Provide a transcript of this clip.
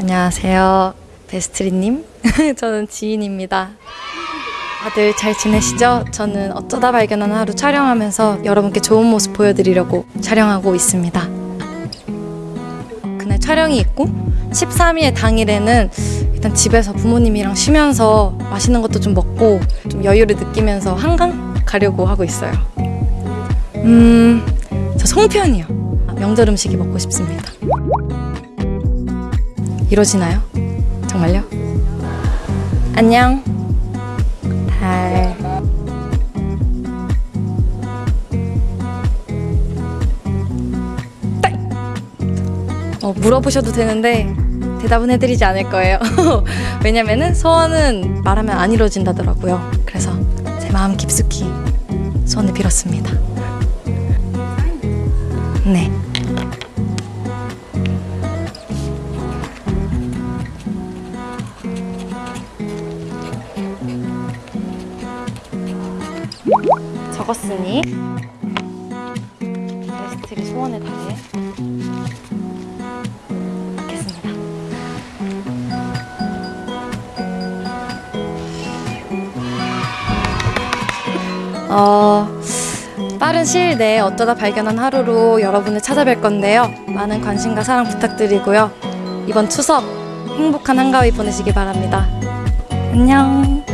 안녕하세요. 베스트리님. 저는 지인입니다. 다들 잘 지내시죠? 저는 어쩌다 발견한 하루 촬영하면서 여러분께 좋은 모습 보여드리려고 촬영하고 있습니다. 그날 촬영이 있고 13일 당일에는 일단 집에서 부모님이랑 쉬면서 맛있는 것도 좀 먹고 좀 여유를 느끼면서 한강 가려고 하고 있어요. 음, 저 송편이요. 명절 음식이 먹고 싶습니다. 이러지나요? 정말요? 안녕. 달. 딸! 어, 물어보셔도 되는데 대답은 해드리지 않을 거예요. 왜냐면은 소원은 말하면 안 이루어진다더라고요. 그래서 제 마음 깊숙이 소원을 빌었습니다. 네. 적었으니 베스트리 소원을 다해 받겠습니다. 어, 빠른 시일 내에 어쩌다 발견한 하루로 여러분을 찾아뵐 건데요. 많은 관심과 사랑 부탁드리고요. 이번 추석 행복한 한가위 보내시기 바랍니다. 안녕.